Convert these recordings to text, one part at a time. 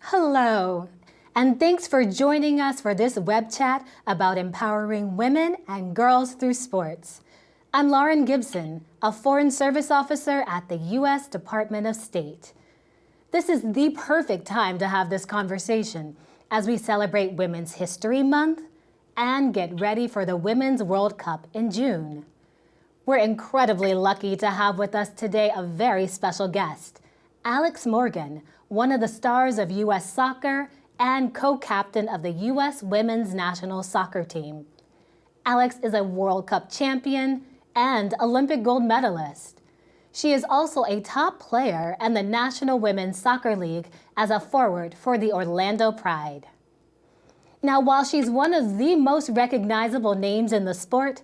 Hello, and thanks for joining us for this web chat about empowering women and girls through sports. I'm Lauren Gibson, a Foreign Service Officer at the U.S. Department of State. This is the perfect time to have this conversation as we celebrate Women's History Month and get ready for the Women's World Cup in June. We're incredibly lucky to have with us today a very special guest, Alex Morgan, one of the stars of U.S. soccer and co-captain of the U.S. women's national soccer team. Alex is a World Cup champion and Olympic gold medalist. She is also a top player in the National Women's Soccer League as a forward for the Orlando Pride. Now, while she's one of the most recognizable names in the sport,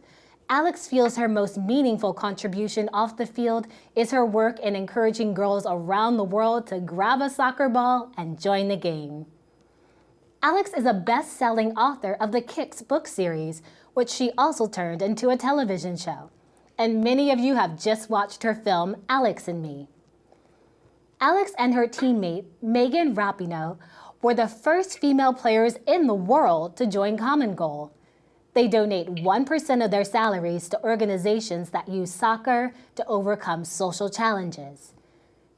Alex feels her most meaningful contribution off the field is her work in encouraging girls around the world to grab a soccer ball and join the game. Alex is a best-selling author of the Kicks book series, which she also turned into a television show. And many of you have just watched her film, Alex and Me. Alex and her teammate, Megan Rapinoe, were the first female players in the world to join Common Goal, they donate 1% of their salaries to organizations that use soccer to overcome social challenges.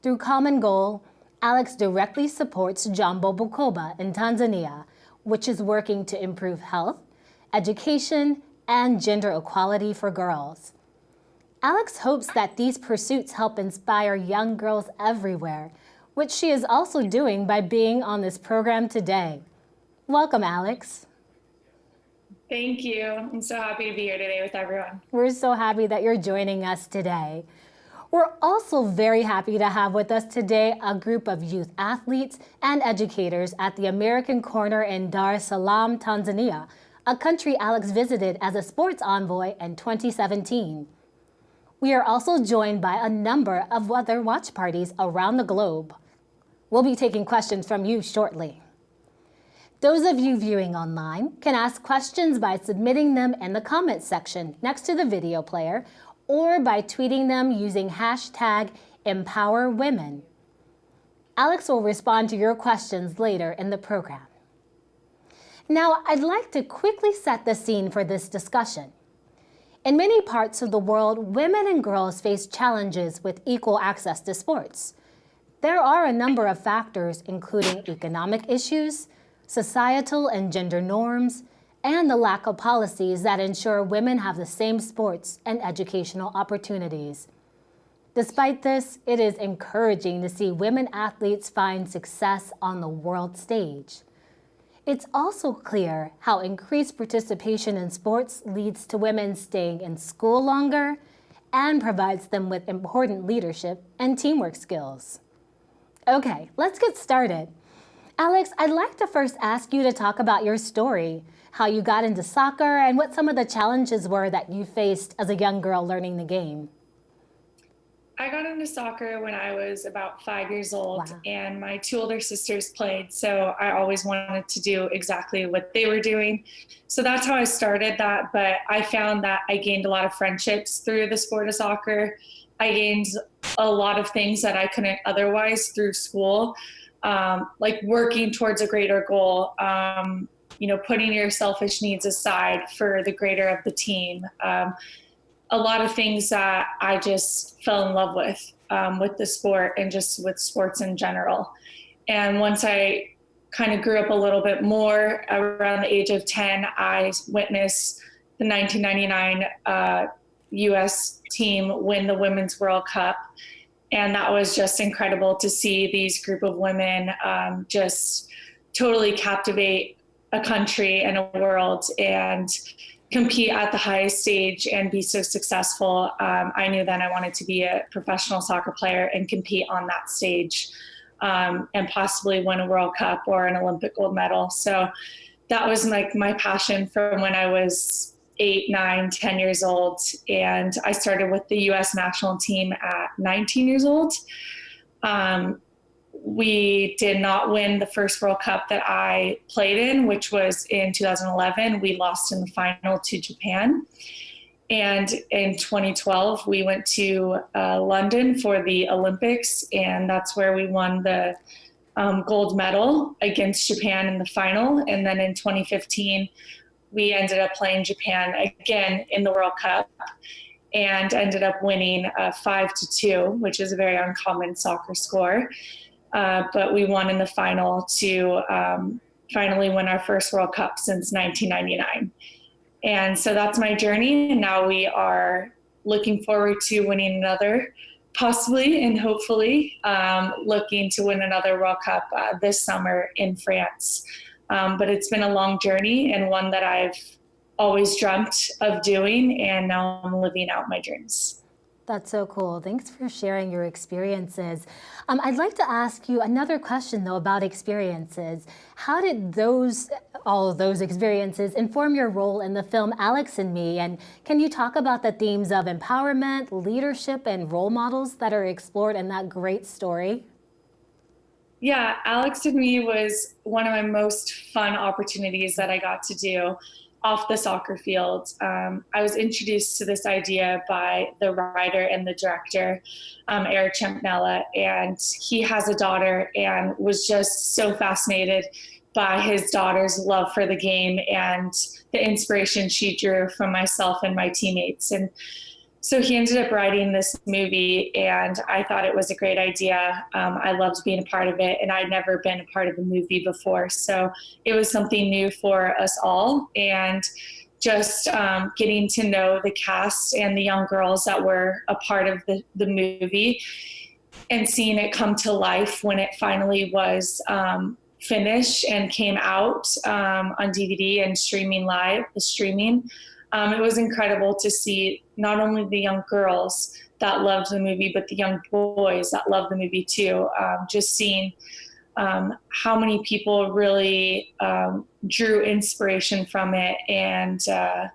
Through Common Goal, Alex directly supports Jambo Bukoba in Tanzania, which is working to improve health, education, and gender equality for girls. Alex hopes that these pursuits help inspire young girls everywhere, which she is also doing by being on this program today. Welcome, Alex. Thank you. I'm so happy to be here today with everyone. We're so happy that you're joining us today. We're also very happy to have with us today a group of youth athletes and educators at the American Corner in Dar es Salaam, Tanzania, a country Alex visited as a sports envoy in 2017. We are also joined by a number of other watch parties around the globe. We'll be taking questions from you shortly. Those of you viewing online can ask questions by submitting them in the comments section next to the video player or by tweeting them using hashtag EmpowerWomen. Alex will respond to your questions later in the program. Now, I'd like to quickly set the scene for this discussion. In many parts of the world, women and girls face challenges with equal access to sports. There are a number of factors, including economic issues, societal and gender norms, and the lack of policies that ensure women have the same sports and educational opportunities. Despite this, it is encouraging to see women athletes find success on the world stage. It's also clear how increased participation in sports leads to women staying in school longer and provides them with important leadership and teamwork skills. Okay, let's get started. Alex, I'd like to first ask you to talk about your story, how you got into soccer and what some of the challenges were that you faced as a young girl learning the game. I got into soccer when I was about five years old wow. and my two older sisters played. So I always wanted to do exactly what they were doing. So that's how I started that. But I found that I gained a lot of friendships through the sport of soccer. I gained a lot of things that I couldn't otherwise through school um, like working towards a greater goal, um, you know, putting your selfish needs aside for the greater of the team. Um, a lot of things that I just fell in love with, um, with the sport and just with sports in general. And once I kind of grew up a little bit more around the age of 10, I witnessed the 1999 uh, US team win the Women's World Cup and that was just incredible to see these group of women um, just totally captivate a country and a world and compete at the highest stage and be so successful. Um, I knew then I wanted to be a professional soccer player and compete on that stage um, and possibly win a World Cup or an Olympic gold medal. So that was like my passion from when I was eight, nine, 10 years old. And I started with the US national team at 19 years old. Um, we did not win the first World Cup that I played in, which was in 2011. We lost in the final to Japan. And in 2012, we went to uh, London for the Olympics, and that's where we won the um, gold medal against Japan in the final. And then in 2015, we ended up playing Japan again in the World Cup and ended up winning uh, five to two, which is a very uncommon soccer score. Uh, but we won in the final to um, finally win our first World Cup since 1999. And so that's my journey. And now we are looking forward to winning another, possibly and hopefully um, looking to win another World Cup uh, this summer in France. Um, but it's been a long journey and one that I've always dreamt of doing, and now I'm living out my dreams. That's so cool. Thanks for sharing your experiences. Um, I'd like to ask you another question, though, about experiences. How did those, all of those experiences inform your role in the film Alex and Me? And can you talk about the themes of empowerment, leadership, and role models that are explored in that great story? Yeah, Alex and Me was one of my most fun opportunities that I got to do off the soccer field. Um, I was introduced to this idea by the writer and the director, um, Eric Champnella, and he has a daughter and was just so fascinated by his daughter's love for the game and the inspiration she drew from myself and my teammates. And so he ended up writing this movie, and I thought it was a great idea. Um, I loved being a part of it, and I'd never been a part of a movie before. So it was something new for us all. And just um, getting to know the cast and the young girls that were a part of the, the movie and seeing it come to life when it finally was um, finished and came out um, on DVD and streaming live, the streaming um, it was incredible to see not only the young girls that loved the movie, but the young boys that loved the movie too. Um, just seeing um, how many people really um, drew inspiration from it and uh,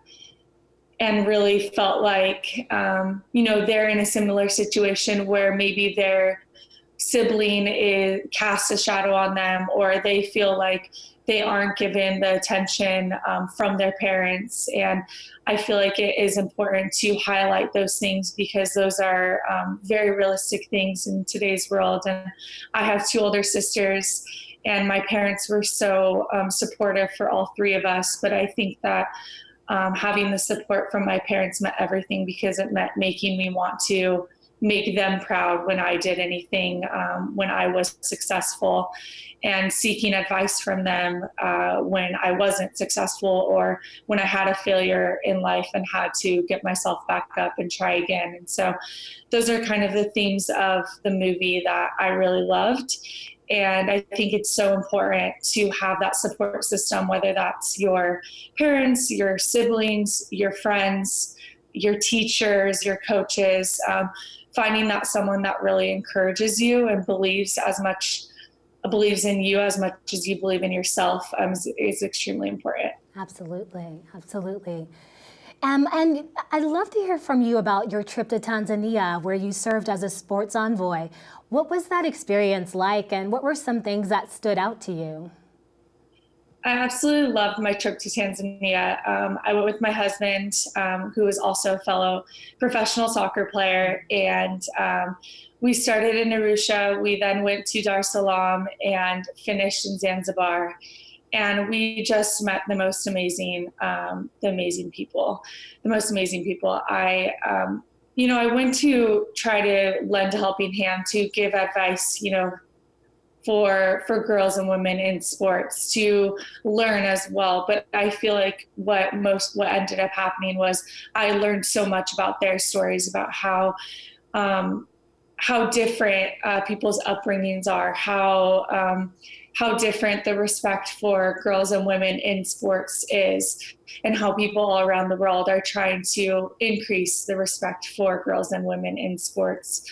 and really felt like um, you know they're in a similar situation where maybe their sibling is casts a shadow on them or they feel like they aren't given the attention um, from their parents. And I feel like it is important to highlight those things because those are um, very realistic things in today's world. And I have two older sisters, and my parents were so um, supportive for all three of us. But I think that um, having the support from my parents meant everything because it meant making me want to make them proud when I did anything, um, when I was successful, and seeking advice from them uh, when I wasn't successful or when I had a failure in life and had to get myself back up and try again. And so, those are kind of the themes of the movie that I really loved. And I think it's so important to have that support system, whether that's your parents, your siblings, your friends, your teachers, your coaches. Um, finding that someone that really encourages you and believes as much believes in you as much as you believe in yourself um, is, is, extremely important. Absolutely, absolutely. Um, and I'd love to hear from you about your trip to Tanzania, where you served as a sports envoy. What was that experience like, and what were some things that stood out to you? I absolutely loved my trip to Tanzania. Um, I went with my husband, um, who is also a fellow professional soccer player, and um, we started in Arusha. We then went to Dar es Salaam and finished in Zanzibar. And we just met the most amazing, um, the amazing people, the most amazing people. I, um, you know, I went to try to lend a helping hand to give advice, you know, for for girls and women in sports to learn as well. But i feel like what most what ended up happening was i learned so much about their stories about how um, how different uh, people's upbringings are how um, how different the respect for girls and women in sports is and how people all around the world are trying to increase the respect for girls and women in sports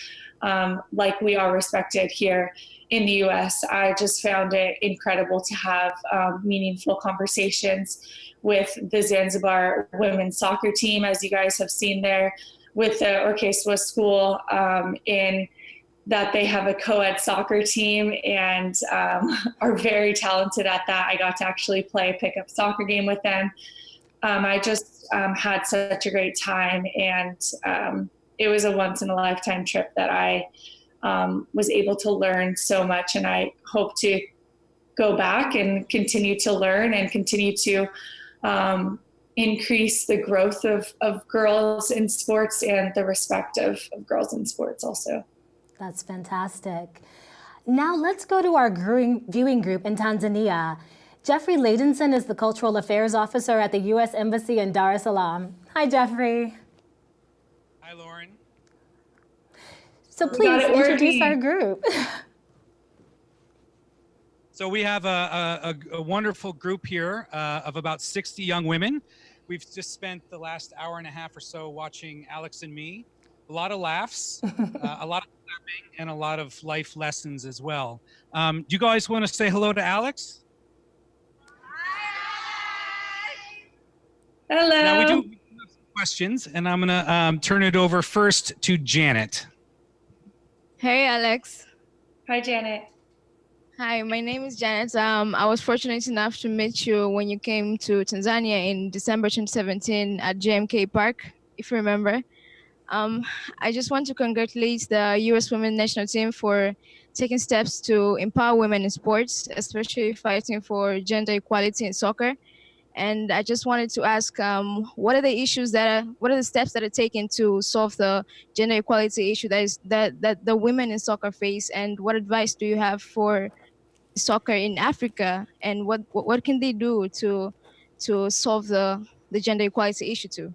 um, like we are respected here in the US. I just found it incredible to have um, meaningful conversations with the Zanzibar women's soccer team, as you guys have seen there, with the Orkeeswa School um, in that they have a co-ed soccer team and um, are very talented at that. I got to actually play a pickup soccer game with them. Um, I just um, had such a great time and um, it was a once in a lifetime trip that I um, was able to learn so much. And I hope to go back and continue to learn and continue to um, increase the growth of, of girls in sports and the respect of, of girls in sports also. That's fantastic. Now let's go to our viewing group in Tanzania. Jeffrey Ladenson is the Cultural Affairs Officer at the U.S. Embassy in Dar es Salaam. Hi, Jeffrey. Hi, Lauren. So please introduce our group. so we have a, a, a wonderful group here uh, of about 60 young women. We've just spent the last hour and a half or so watching Alex and me. A lot of laughs, uh, a lot of clapping, and a lot of life lessons as well. Um, do you guys want to say hello to Alex? Hello. Now we do have some questions, and I'm going to um, turn it over first to Janet. Hey, Alex. Hi, Janet. Hi, my name is Janet. Um, I was fortunate enough to meet you when you came to Tanzania in December 2017 at JMK Park, if you remember. Um, I just want to congratulate the U.S. Women National Team for taking steps to empower women in sports, especially fighting for gender equality in soccer. And I just wanted to ask, um, what are the issues that are, what are the steps that are taken to solve the gender equality issue that is that that the women in soccer face, and what advice do you have for soccer in Africa, and what what, what can they do to to solve the the gender equality issue too?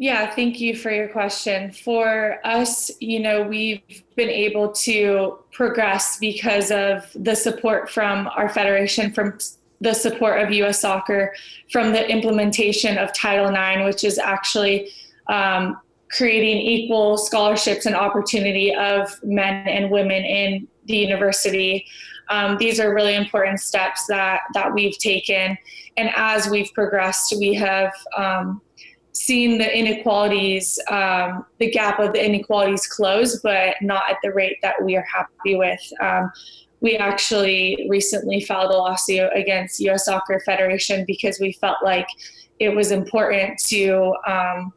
Yeah, thank you for your question. For us, you know, we've been able to progress because of the support from our federation, from the support of US Soccer from the implementation of Title IX, which is actually um, creating equal scholarships and opportunity of men and women in the university. Um, these are really important steps that, that we've taken. And as we've progressed, we have um, seen the inequalities, um, the gap of the inequalities close, but not at the rate that we are happy with. Um, we actually recently filed a lawsuit against U.S. Soccer Federation because we felt like it was important to um,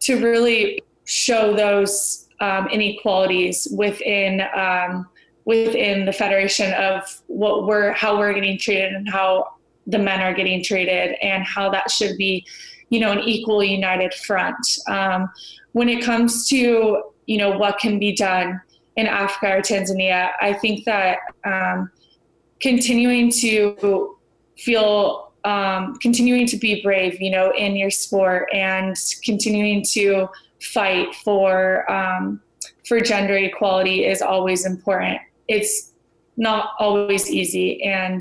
to really show those um, inequalities within um, within the federation of what we're how we're getting treated and how the men are getting treated and how that should be you know an equal united front um, when it comes to you know what can be done in Africa or Tanzania, I think that um, continuing to feel, um, continuing to be brave, you know, in your sport and continuing to fight for um, for gender equality is always important. It's not always easy, and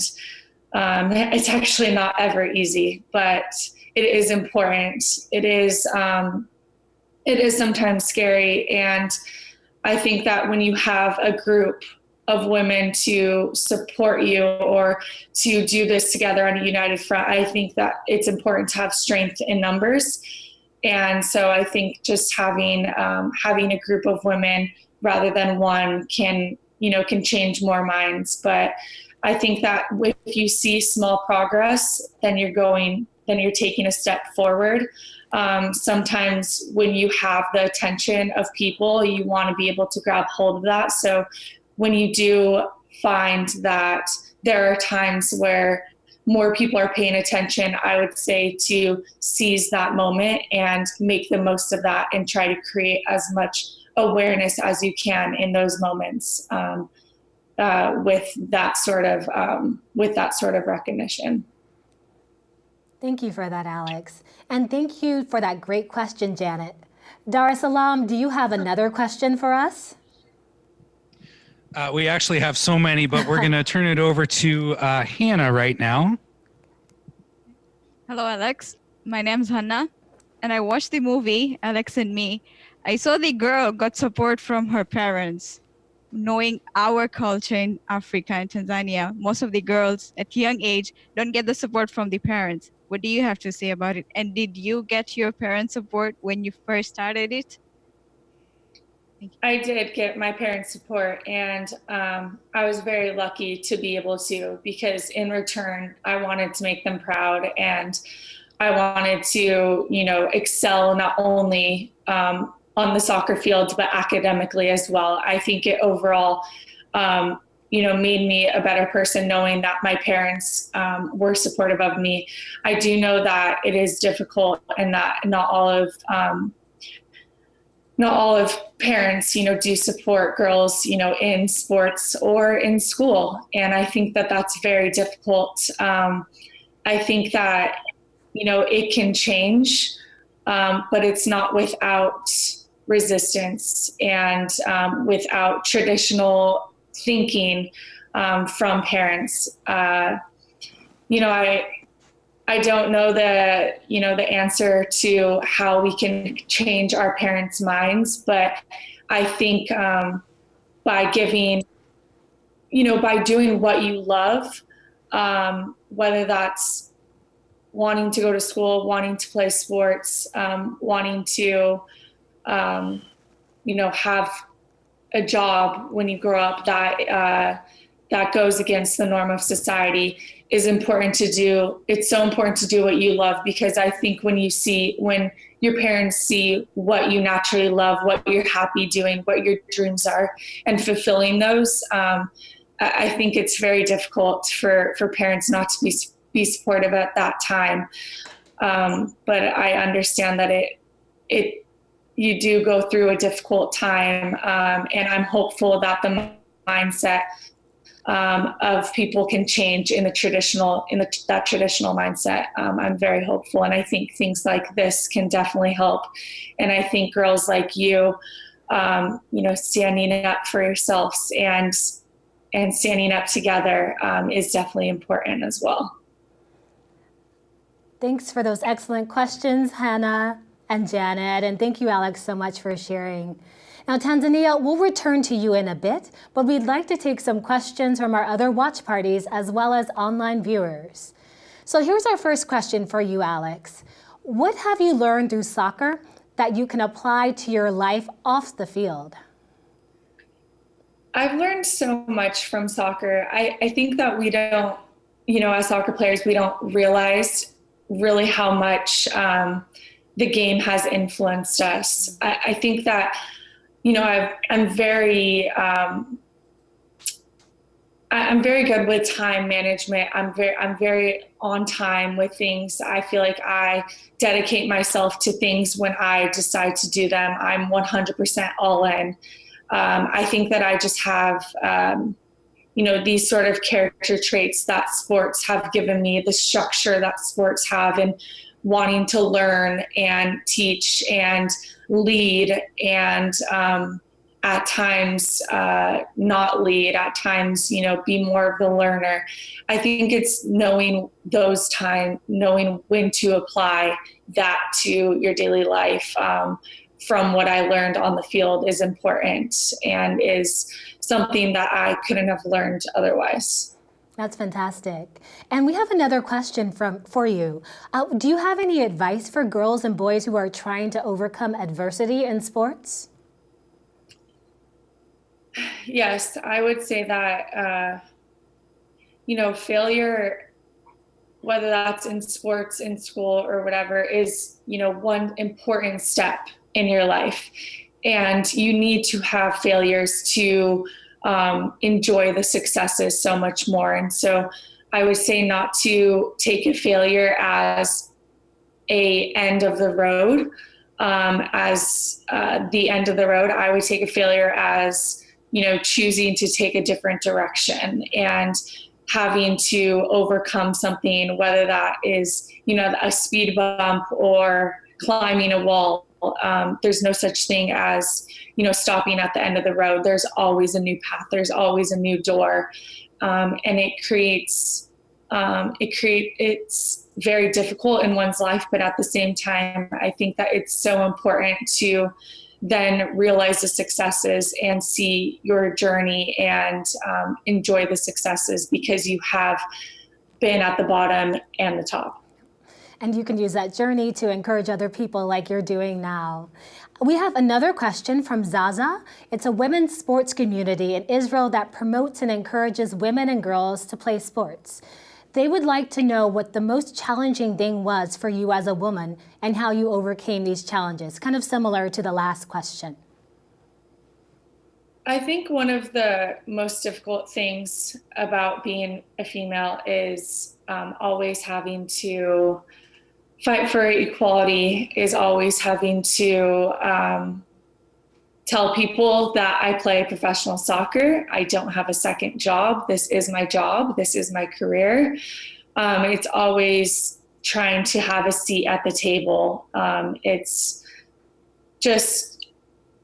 um, it's actually not ever easy, but it is important. It is um, it is sometimes scary and I think that when you have a group of women to support you or to do this together on a united front, I think that it's important to have strength in numbers. And so I think just having um, having a group of women rather than one can you know can change more minds. But I think that if you see small progress, then you're going then you're taking a step forward um, sometimes when you have the attention of people, you want to be able to grab hold of that. So when you do find that there are times where more people are paying attention, I would say to seize that moment and make the most of that and try to create as much awareness as you can in those moments um, uh, with that sort of um, with that sort of recognition. Thank you for that, Alex. And thank you for that great question, Janet. Dar es Salaam, do you have another question for us? Uh, we actually have so many, but we're going to turn it over to uh, Hannah right now. Hello, Alex. My name's Hannah, and I watched the movie, Alex and Me. I saw the girl got support from her parents. Knowing our culture in Africa and Tanzania, most of the girls at young age don't get the support from the parents. What do you have to say about it? And did you get your parents' support when you first started it? I did get my parents' support, and um, I was very lucky to be able to because in return, I wanted to make them proud and I wanted to, you know, excel not only um, on the soccer field, but academically as well. I think it overall, um, you know, made me a better person knowing that my parents um, were supportive of me. I do know that it is difficult and that not all of um, not all of parents, you know, do support girls, you know, in sports or in school, and I think that that's very difficult. Um, I think that you know it can change, um, but it's not without resistance and um, without traditional thinking um, from parents. Uh, you know, I I don't know the you know the answer to how we can change our parents' minds, but I think um, by giving, you know, by doing what you love, um, whether that's wanting to go to school, wanting to play sports, um, wanting to, um, you know, have a job when you grow up that uh, that goes against the norm of society is important to do. It's so important to do what you love because I think when you see, when your parents see what you naturally love, what you're happy doing, what your dreams are, and fulfilling those, um, I think it's very difficult for, for parents not to be, be supportive at that time. Um, but I understand that it, it, you do go through a difficult time, um, and I'm hopeful that the mindset um, of people can change in the traditional in the, that traditional mindset. Um, I'm very hopeful, and I think things like this can definitely help. And I think girls like you, um, you know, standing up for yourselves and and standing up together um, is definitely important as well. Thanks for those excellent questions, Hannah and Janet, and thank you, Alex, so much for sharing. Now, Tanzania, we'll return to you in a bit, but we'd like to take some questions from our other watch parties as well as online viewers. So here's our first question for you, Alex. What have you learned through soccer that you can apply to your life off the field? I've learned so much from soccer. I, I think that we don't, you know, as soccer players, we don't realize really how much um, the game has influenced us. I, I think that you know, i am very, um, I'm very good with time management. I'm very, I'm very on time with things. I feel like I dedicate myself to things when I decide to do them. I'm 100% all in. Um, I think that I just have, um, you know, these sort of character traits that sports have given me, the structure that sports have, and wanting to learn and teach and lead and um, at times uh, not lead, at times, you know, be more of the learner. I think it's knowing those time, knowing when to apply that to your daily life um, from what I learned on the field is important and is something that I couldn't have learned otherwise. That's fantastic. And we have another question from for you. Uh, do you have any advice for girls and boys who are trying to overcome adversity in sports? Yes, I would say that, uh, you know, failure, whether that's in sports, in school, or whatever, is, you know, one important step in your life. And you need to have failures to um, enjoy the successes so much more. And so I would say not to take a failure as a end of the road, um, as uh, the end of the road. I would take a failure as you know choosing to take a different direction and having to overcome something, whether that is you know a speed bump or climbing a wall um, there's no such thing as you know stopping at the end of the road. There's always a new path. There's always a new door. Um, and it creates um, it create it's very difficult in one's life but at the same time i think that it's so important to then realize the successes and see your journey and um, enjoy the successes because you have been at the bottom and the top and you can use that journey to encourage other people like you're doing now. We have another question from Zaza. It's a women's sports community in Israel that promotes and encourages women and girls to play sports. They would like to know what the most challenging thing was for you as a woman and how you overcame these challenges, kind of similar to the last question. I think one of the most difficult things about being a female is um, always having to fight for equality, is always having to um, tell people that I play professional soccer. I don't have a second job. This is my job. This is my career. Um, it's always trying to have a seat at the table. Um, it's just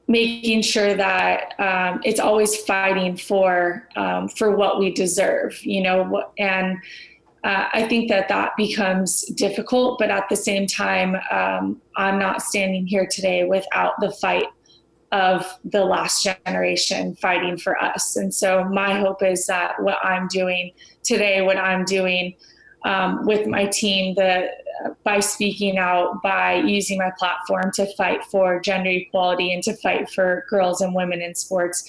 making sure that um, it's always fighting for um, for what we deserve, you know, and uh, I think that that becomes difficult. But at the same time, um, I'm not standing here today without the fight of the last generation fighting for us. And so my hope is that what I'm doing today, what I'm doing um, with my team, the uh, by speaking out, by using my platform to fight for gender equality and to fight for girls and women in sports,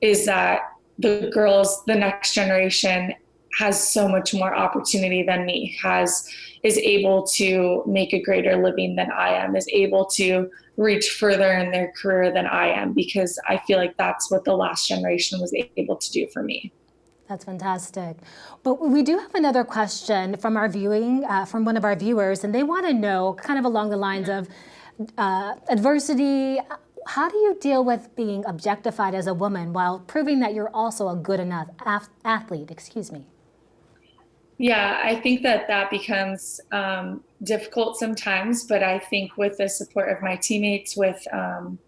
is that the girls, the next generation, has so much more opportunity than me, has is able to make a greater living than I am, is able to reach further in their career than I am because I feel like that's what the last generation was able to do for me. That's fantastic. But we do have another question from our viewing, uh, from one of our viewers, and they want to know, kind of along the lines of uh, adversity. How do you deal with being objectified as a woman while proving that you're also a good enough athlete? Excuse me. Yeah, I think that that becomes um, difficult sometimes, but I think with the support of my teammates, with um,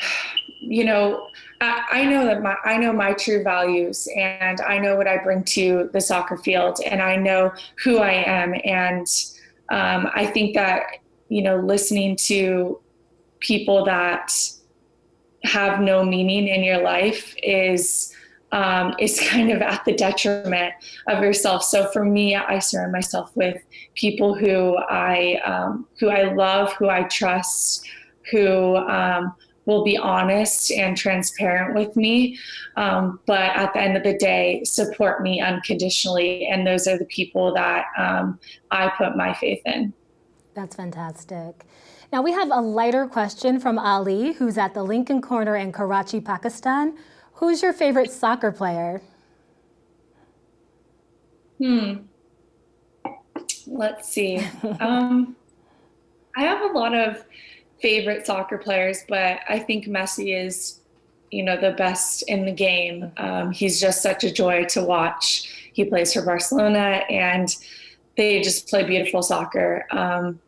you know, I, I, know that my I know my true values, and I know what I bring to the soccer field, and I know who I am, and um, I think that you know, listening to people that have no meaning in your life is um, is kind of at the detriment of yourself. So for me, I surround myself with people who I um, who I love, who I trust, who um, will be honest and transparent with me. Um, but at the end of the day, support me unconditionally, and those are the people that um, I put my faith in. That's fantastic. Now we have a lighter question from Ali, who's at the Lincoln Corner in Karachi, Pakistan. Who's your favorite soccer player? Hmm. Let's see. um, I have a lot of favorite soccer players, but I think Messi is, you know, the best in the game. Um, he's just such a joy to watch. He plays for Barcelona, and they just play beautiful soccer. Um,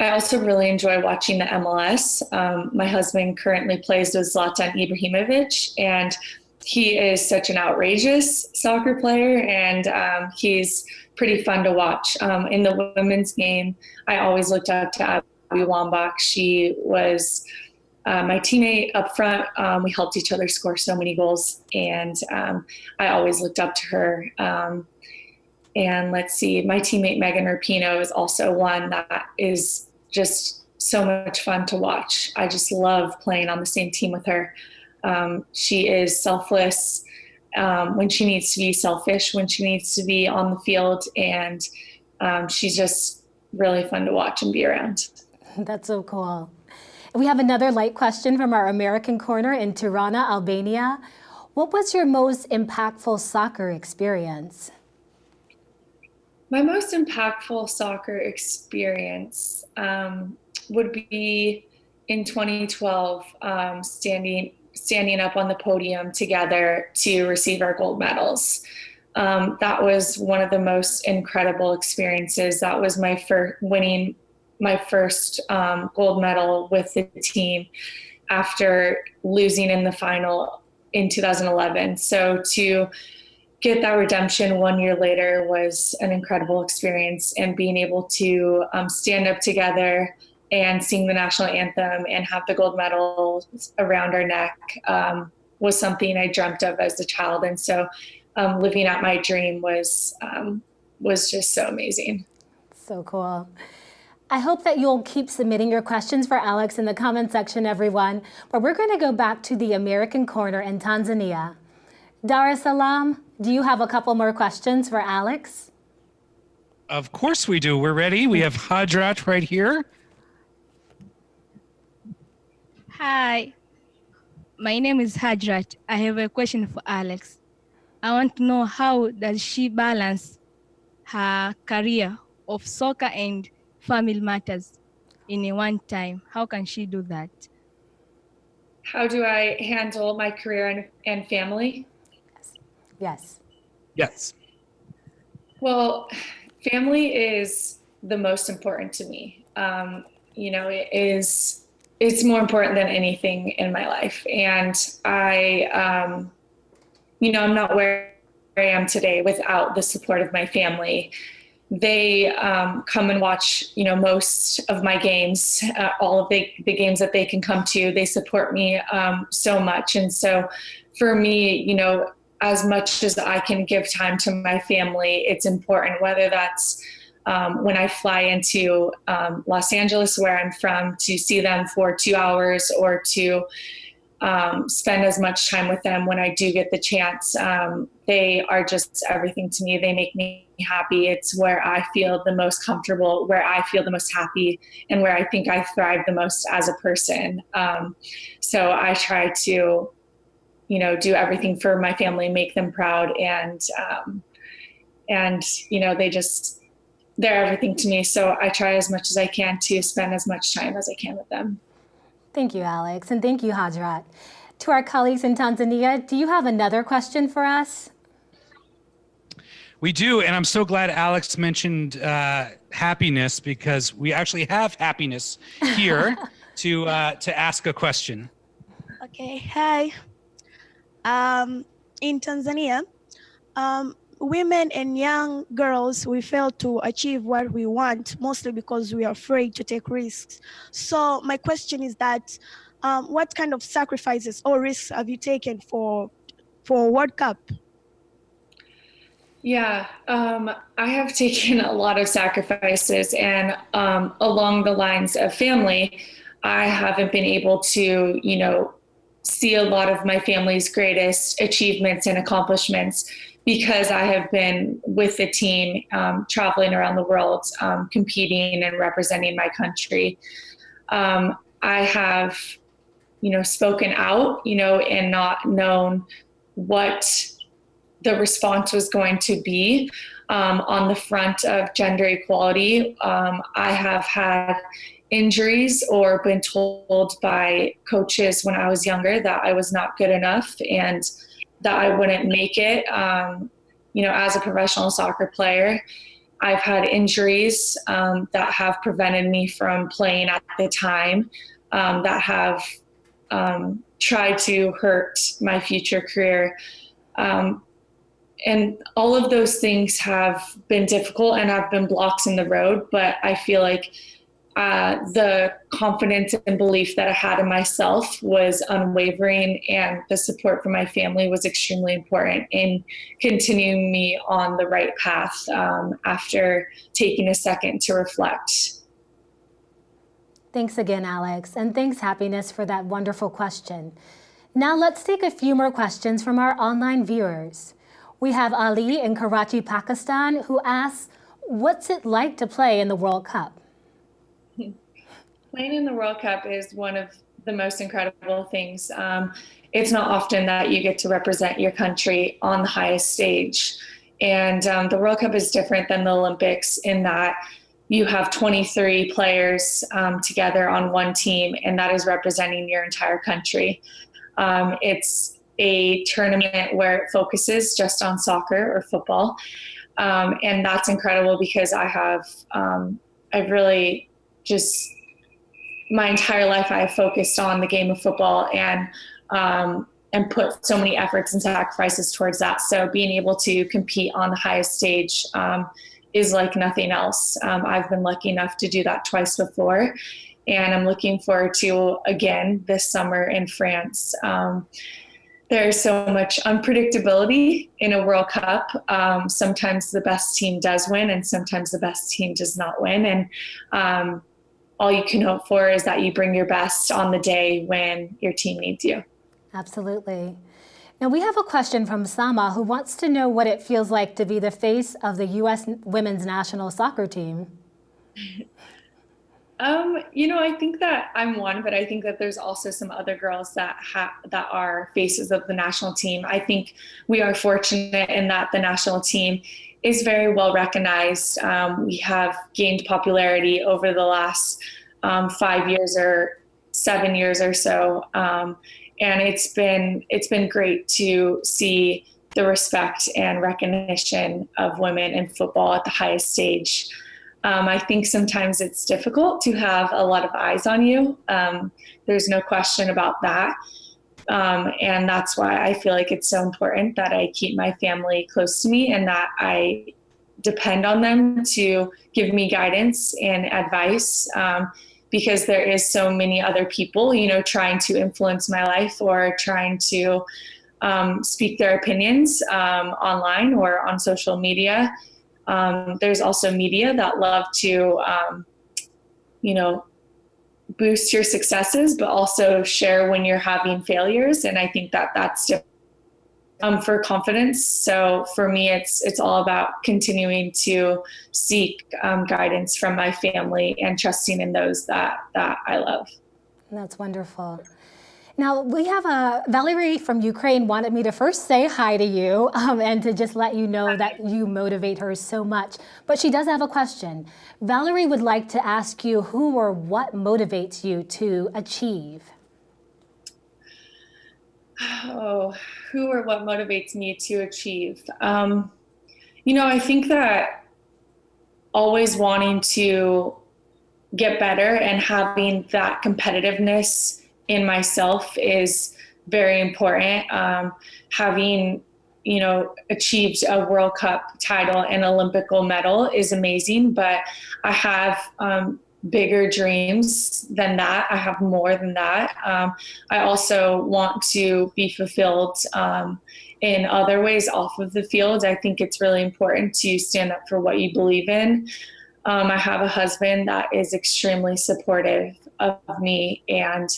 I also really enjoy watching the MLS. Um, my husband currently plays with Zlatan Ibrahimovic, and he is such an outrageous soccer player, and um, he's pretty fun to watch. Um, in the women's game, I always looked up to Abby Wambach. She was uh, my teammate up front. Um, we helped each other score so many goals, and um, I always looked up to her. Um, and let's see, my teammate Megan Rapinoe is also one that is just so much fun to watch. I just love playing on the same team with her. Um, she is selfless um, when she needs to be selfish, when she needs to be on the field, and um, she's just really fun to watch and be around. That's so cool. We have another light question from our American corner in Tirana, Albania. What was your most impactful soccer experience? My most impactful soccer experience um, would be in 2012, um, standing standing up on the podium together to receive our gold medals. Um, that was one of the most incredible experiences. That was my first winning my first um, gold medal with the team after losing in the final in 2011. So to get that redemption one year later was an incredible experience and being able to um, stand up together and sing the national anthem and have the gold medal around our neck um, was something I dreamt of as a child. And so um, living out my dream was, um, was just so amazing. So cool. I hope that you'll keep submitting your questions for Alex in the comment section, everyone. But we're going to go back to the American corner in Tanzania. Dar es Salaam, Do you have a couple more questions for Alex? Of course we do. We're ready. We have Hadrat right here. Hi, my name is Hadrat. I have a question for Alex. I want to know how does she balance her career of soccer and family matters in one time? How can she do that? How do I handle my career and, and family? Yes. Yes. Well, family is the most important to me. Um, you know, it is it's more important than anything in my life. And I, um, you know, I'm not where I am today without the support of my family. They um, come and watch, you know, most of my games, uh, all of the, the games that they can come to. They support me um, so much. And so for me, you know, as much as I can give time to my family, it's important, whether that's um, when I fly into um, Los Angeles, where I'm from, to see them for two hours or to um, spend as much time with them when I do get the chance. Um, they are just everything to me. They make me happy. It's where I feel the most comfortable, where I feel the most happy, and where I think I thrive the most as a person. Um, so I try to, you know, do everything for my family, make them proud, and um, and you know, they just they're everything to me. So I try as much as I can to spend as much time as I can with them. Thank you, Alex, and thank you, Hadrat. To our colleagues in Tanzania, do you have another question for us? We do, and I'm so glad Alex mentioned uh, happiness because we actually have happiness here to uh, to ask a question. Okay, hi. Um, in Tanzania, um, women and young girls, we fail to achieve what we want, mostly because we are afraid to take risks. So my question is that, um, what kind of sacrifices or risks have you taken for, for World Cup? Yeah, um, I have taken a lot of sacrifices, and um, along the lines of family, I haven't been able to, you know, see a lot of my family's greatest achievements and accomplishments because I have been with the team um, traveling around the world, um, competing and representing my country. Um, I have, you know, spoken out, you know, and not known what the response was going to be um, on the front of gender equality. Um, I have had injuries or been told by coaches when I was younger that I was not good enough and that I wouldn't make it. Um, you know, as a professional soccer player, I've had injuries um, that have prevented me from playing at the time, um, that have um, tried to hurt my future career. Um, and all of those things have been difficult and have been blocks in the road, but I feel like uh, the confidence and belief that I had in myself was unwavering, and the support from my family was extremely important in continuing me on the right path um, after taking a second to reflect. Thanks again, Alex, and thanks, Happiness, for that wonderful question. Now let's take a few more questions from our online viewers. We have Ali in Karachi, Pakistan, who asks, what's it like to play in the World Cup? Playing in the World Cup is one of the most incredible things. Um, it's not often that you get to represent your country on the highest stage. And um, the World Cup is different than the Olympics in that you have 23 players um, together on one team, and that is representing your entire country. Um, it's a tournament where it focuses just on soccer or football. Um, and that's incredible because I have, um, I've really just my entire life I have focused on the game of football and um, and put so many efforts and sacrifices towards that. So being able to compete on the highest stage um, is like nothing else. Um, I've been lucky enough to do that twice before, and I'm looking forward to again this summer in France. Um, there's so much unpredictability in a World Cup. Um, sometimes the best team does win, and sometimes the best team does not win. And um, all you can hope for is that you bring your best on the day when your team needs you. Absolutely. Now we have a question from Sama who wants to know what it feels like to be the face of the U.S. women's national soccer team. Um, you know, I think that I'm one, but I think that there's also some other girls that have that are faces of the national team. I think we are fortunate in that the national team is very well recognized. Um, we have gained popularity over the last um, five years or seven years or so, um, and it's been it's been great to see the respect and recognition of women in football at the highest stage. Um, I think sometimes it's difficult to have a lot of eyes on you. Um, there's no question about that. Um, and that's why I feel like it's so important that I keep my family close to me and that I depend on them to give me guidance and advice um, because there is so many other people, you know, trying to influence my life or trying to um, speak their opinions um, online or on social media. Um, there's also media that love to, um, you know, boost your successes, but also share when you're having failures. And I think that that's um, for confidence. So for me, it's it's all about continuing to seek um, guidance from my family and trusting in those that that I love. That's wonderful. Now, we have a Valerie from Ukraine wanted me to first say hi to you um, and to just let you know that you motivate her so much. But she does have a question. Valerie would like to ask you who or what motivates you to achieve? Oh, who or what motivates me to achieve? Um, you know, I think that always wanting to get better and having that competitiveness in myself is very important. Um, having you know achieved a World Cup title and Olympic medal is amazing, but I have um, bigger dreams than that. I have more than that. Um, I also want to be fulfilled um, in other ways off of the field. I think it's really important to stand up for what you believe in. Um, I have a husband that is extremely supportive of me and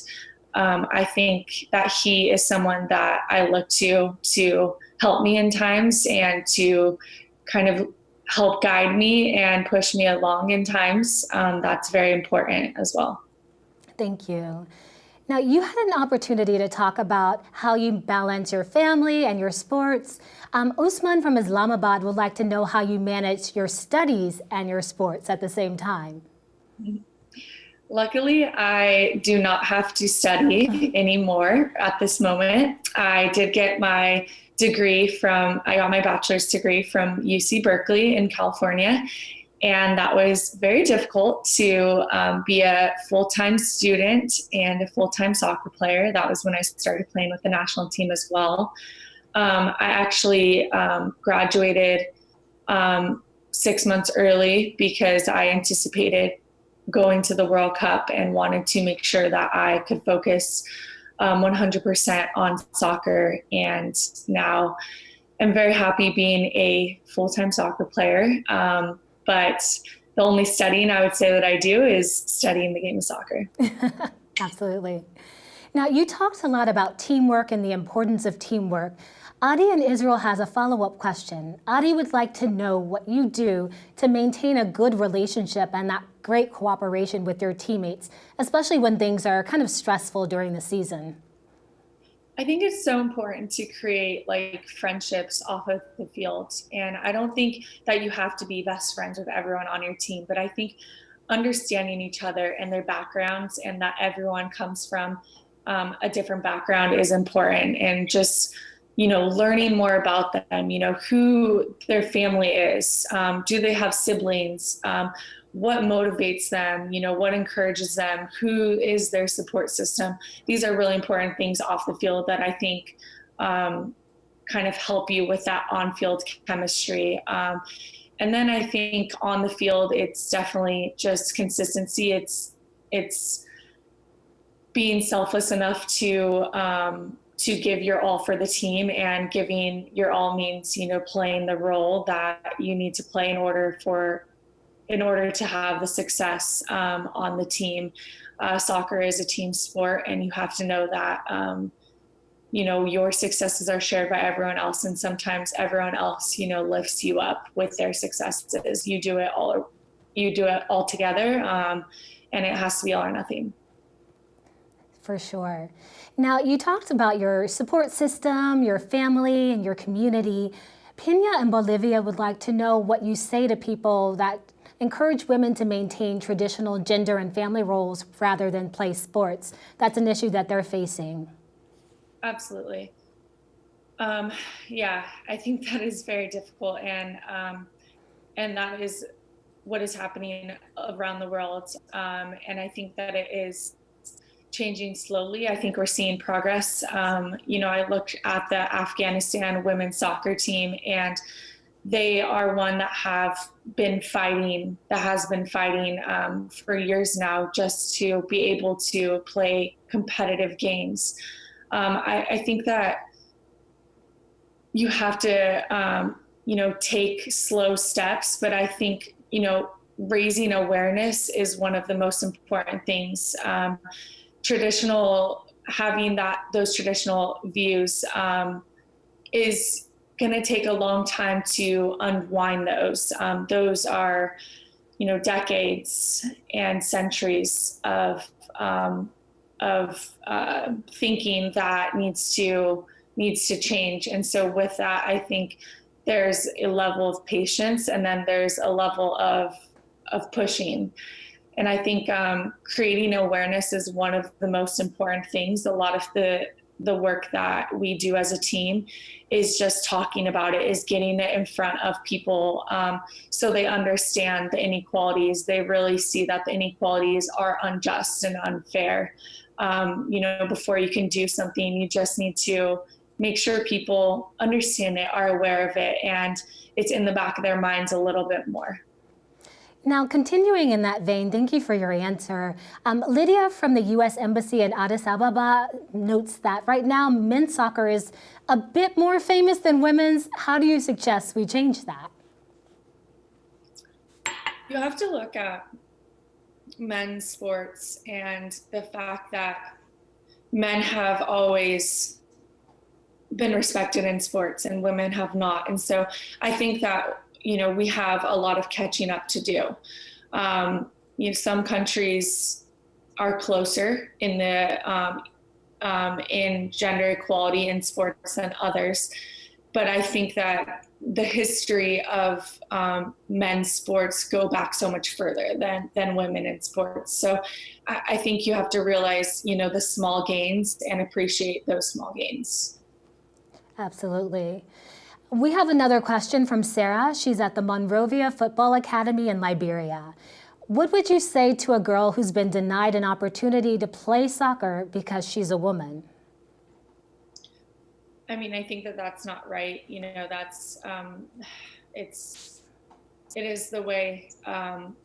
um, I think that he is someone that I look to to help me in times and to kind of help guide me and push me along in times. Um, that's very important as well. Thank you. Now, you had an opportunity to talk about how you balance your family and your sports. Um, Usman from Islamabad would like to know how you manage your studies and your sports at the same time. Luckily, I do not have to study anymore at this moment. I did get my degree from, I got my bachelor's degree from UC Berkeley in California. And that was very difficult to um, be a full time student and a full time soccer player. That was when I started playing with the national team as well. Um, I actually um, graduated um, six months early because I anticipated going to the World Cup and wanted to make sure that I could focus um, 100% on soccer. And now I'm very happy being a full time soccer player. Um, but the only studying I would say that I do is studying the game of soccer. Absolutely. Now, you talked a lot about teamwork and the importance of teamwork. Adi in Israel has a follow-up question. Adi would like to know what you do to maintain a good relationship and that great cooperation with your teammates, especially when things are kind of stressful during the season. I think it's so important to create like friendships off of the field. And I don't think that you have to be best friends with everyone on your team, but I think understanding each other and their backgrounds and that everyone comes from um, a different background is important. And just you know, learning more about them, you know, who their family is. Um, do they have siblings? Um, what motivates them? You know, what encourages them? Who is their support system? These are really important things off the field that I think um, kind of help you with that on field chemistry. Um, and then I think on the field, it's definitely just consistency. It's, it's, being selfless enough to um, to give your all for the team and giving your all means you know playing the role that you need to play in order for in order to have the success um, on the team. Uh, soccer is a team sport and you have to know that um, you know your successes are shared by everyone else and sometimes everyone else you know lifts you up with their successes. You do it all you do it all together um, and it has to be all or nothing. For sure now you talked about your support system your family and your community Pena in Bolivia would like to know what you say to people that encourage women to maintain traditional gender and family roles rather than play sports. That's an issue that they're facing. Absolutely. Um, yeah, I think that is very difficult, and um, and that is what is happening around the world. Um, and I think that it is changing slowly. I think we're seeing progress. Um, you know, I looked at the Afghanistan women's soccer team, and they are one that have been fighting, that has been fighting um, for years now, just to be able to play competitive games um, I, I, think that you have to, um, you know, take slow steps, but I think, you know, raising awareness is one of the most important things. Traditional, having that, those traditional views um, is going to take a long time to unwind those. Um, those are, you know, decades and centuries of um, of uh, thinking that needs to needs to change. And so with that, I think there's a level of patience and then there's a level of of pushing. And I think um, creating awareness is one of the most important things. A lot of the the work that we do as a team is just talking about it, is getting it in front of people um, so they understand the inequalities. They really see that the inequalities are unjust and unfair um, you know, before you can do something, you just need to make sure people understand it, are aware of it, and it's in the back of their minds a little bit more. Now, continuing in that vein, thank you for your answer. Um, Lydia from the U.S. Embassy in Addis Ababa notes that right now men's soccer is a bit more famous than women's. How do you suggest we change that? You have to look at men's sports and the fact that men have always been respected in sports and women have not. And so I think that, you know, we have a lot of catching up to do. Um, you know, some countries are closer in the um, um, in gender equality in sports than others, but I think that the history of um, men's sports go back so much further than than women in sports. So I, I, think you have to realize, you know, the small gains and appreciate those small gains. Absolutely. We have another question from Sarah. She's at the Monrovia Football Academy in Liberia. What would you say to a girl who's been denied an opportunity to play soccer because she's a woman? I mean, I think that that's not right. You know, that's um, it's it is the way um,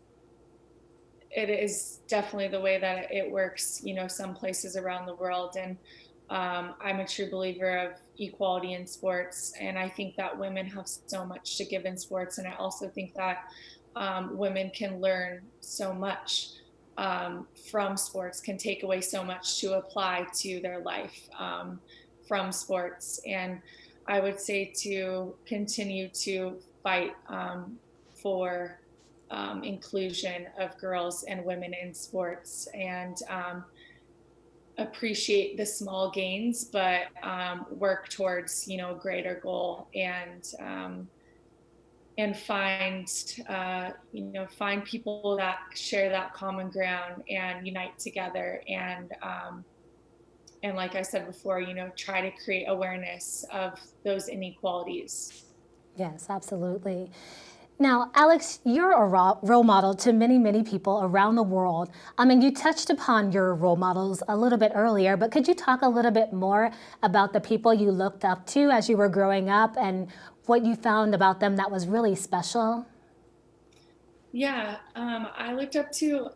it is definitely the way that it works. You know, some places around the world, and um, I'm a true believer of equality in sports, and I think that women have so much to give in sports, and I also think that um, women can learn so much. Um, from sports can take away so much to apply to their life. Um, from sports. And I would say to continue to fight um, for um, inclusion of girls and women in sports and appreciate the small gains, but um, work towards you know a greater goal and um, and find uh, you know find people that share that common ground and unite together and um, and like I said before, you know, try to create awareness of those inequalities. Yes, absolutely. Now, Alex, you're a role model to many, many people around the world. I mean, you touched upon your role models a little bit earlier, but could you talk a little bit more about the people you looked up to as you were growing up and what you found about them that was really special? Yeah, um, I looked up to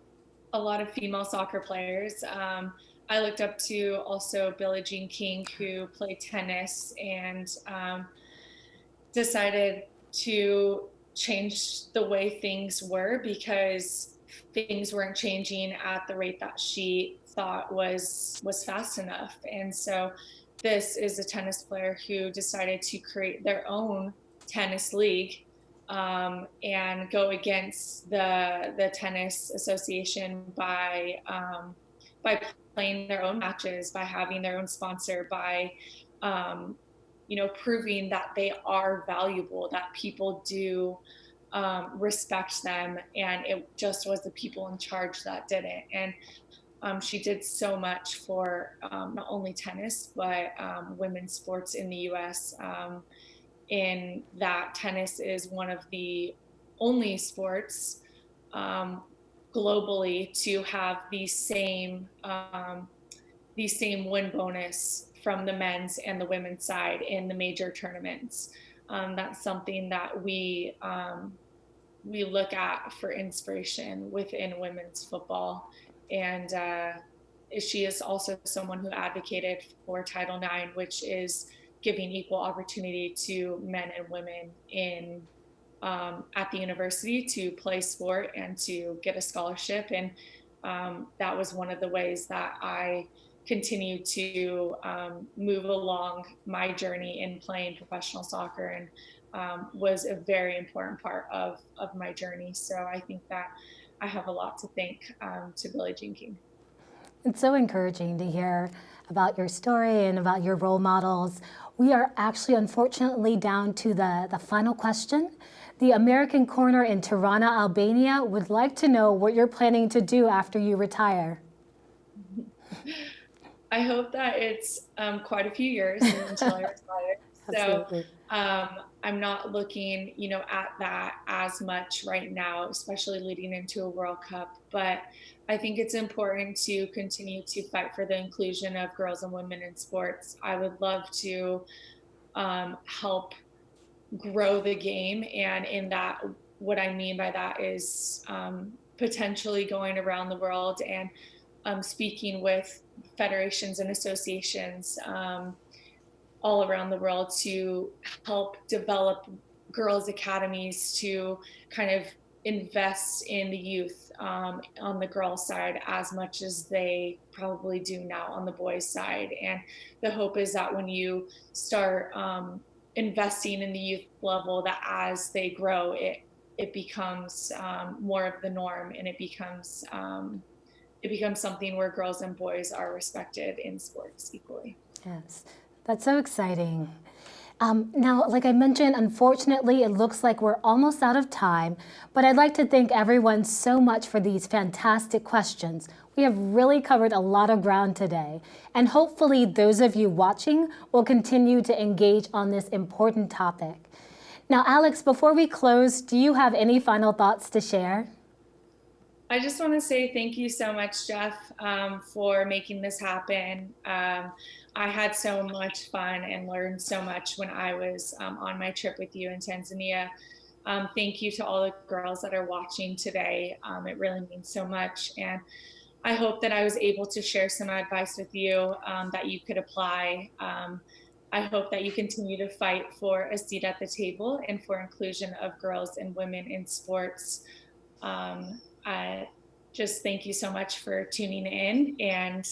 a lot of female soccer players. Um, I looked up to also Billie Jean King, who played tennis and um, decided to change the way things were because things weren't changing at the rate that she thought was was fast enough. And so this is a tennis player who decided to create their own tennis league um, and go against the the tennis association by um, by playing their own matches, by having their own sponsor, by um, you know proving that they are valuable, that people do um, respect them, and it just was the people in charge that did it. And um, she did so much for um, not only tennis but women's sports in the U.S in that tennis is one of the only sports um, globally to have the same um, the same win bonus from the men's and the women's side in the major tournaments. Um, that's something that we um, we look at for inspiration within women's football, and uh, she is also someone who advocated for Title IX, which is giving equal opportunity to men and women in um, at the university to play sport and to get a scholarship. And um, that was one of the ways that I continued to um, move along my journey in playing professional soccer and um, was a very important part of, of my journey. So I think that I have a lot to thank um, to Billie Jean King. It's so encouraging to hear about your story and about your role models. We are actually unfortunately down to the, the final question. The American Corner in Tirana, Albania would like to know what you're planning to do after you retire. I hope that it's um, quite a few years until I retire. so um, I'm not looking, you know, at that as much right now, especially leading into a World Cup. But I think it's important to continue to fight for the inclusion of girls and women in sports. I would love to um, help grow the game. And in that, what I mean by that is um, potentially going around the world and um, speaking with federations and associations um, all around the world to help develop girls' academies to kind of invest in the youth um, on the girls side as much as they probably do now on the boys side. And the hope is that when you start um, investing in the youth level that as they grow it it becomes um, more of the norm and it becomes um, it becomes something where girls and boys are respected in sports equally yes that's so exciting um, now, like I mentioned, unfortunately, it looks like we're almost out of time, but I'd like to thank everyone so much for these fantastic questions. We have really covered a lot of ground today, and hopefully those of you watching will continue to engage on this important topic. Now, Alex, before we close, do you have any final thoughts to share? I just want to say thank you so much, Jeff, um, for making this happen. Um, I had so much fun and learned so much when I was um, on my trip with you in Tanzania. Um, thank you to all the girls that are watching today. Um, it really means so much. And I hope that I was able to share some advice with you um, that you could apply. I hope that you continue to fight for a seat at the table and for inclusion of girls and women in sports. Um, I just thank you so much for tuning in and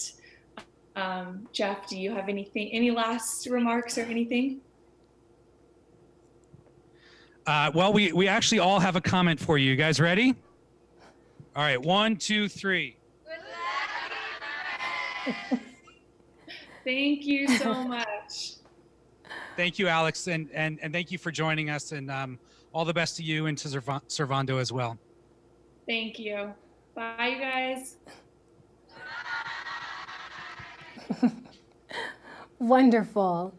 um, Jeff, do you have anything, any last remarks or anything? Uh, well, we, we actually all have a comment for you. You guys ready? All right, one, two, three. thank you so much. Thank you, Alex, and, and, and thank you for joining us, and um, all the best to you and to Servando as well. Thank you. Bye, you guys. Wonderful.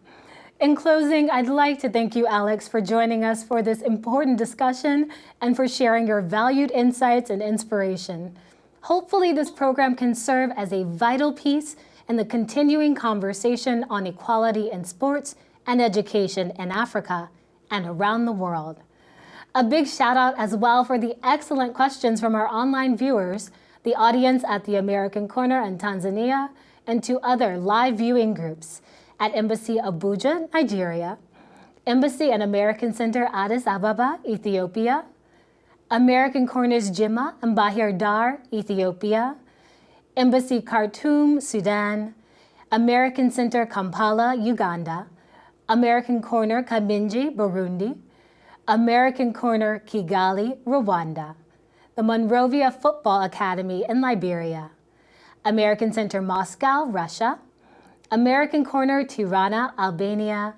In closing, I'd like to thank you, Alex, for joining us for this important discussion and for sharing your valued insights and inspiration. Hopefully, this program can serve as a vital piece in the continuing conversation on equality in sports and education in Africa and around the world. A big shout out as well for the excellent questions from our online viewers, the audience at the American Corner in Tanzania, and to other live viewing groups at Embassy Abuja, Nigeria, Embassy and American Center Addis Ababa, Ethiopia, American Corners Jimma and Bahir Dar, Ethiopia, Embassy Khartoum, Sudan, American Center Kampala, Uganda, American Corner Kaminji, Burundi, American Corner Kigali, Rwanda, the Monrovia Football Academy in Liberia, American Center Moscow, Russia, American Corner Tirana, Albania,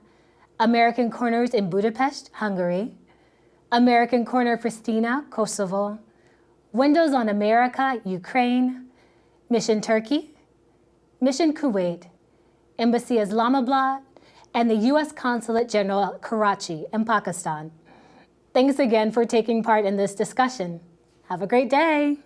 American Corners in Budapest, Hungary, American Corner Pristina, Kosovo, Windows on America, Ukraine, Mission Turkey, Mission Kuwait, Embassy Islamabad, and the U.S. Consulate General Karachi in Pakistan. Thanks again for taking part in this discussion. Have a great day.